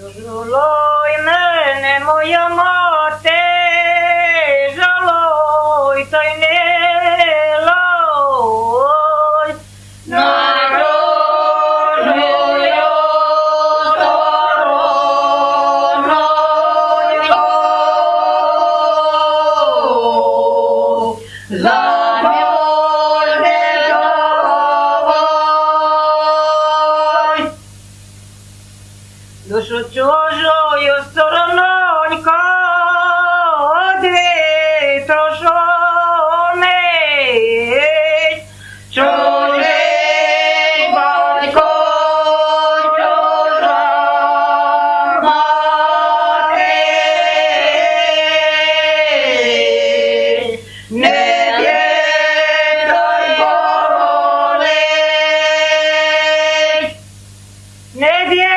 Жалуй мене, моя мати, Жало та й не Lo so gioio, io sono unico dentro sole. Sole unico giorno morte. Ne dietro il vole. Ne dietro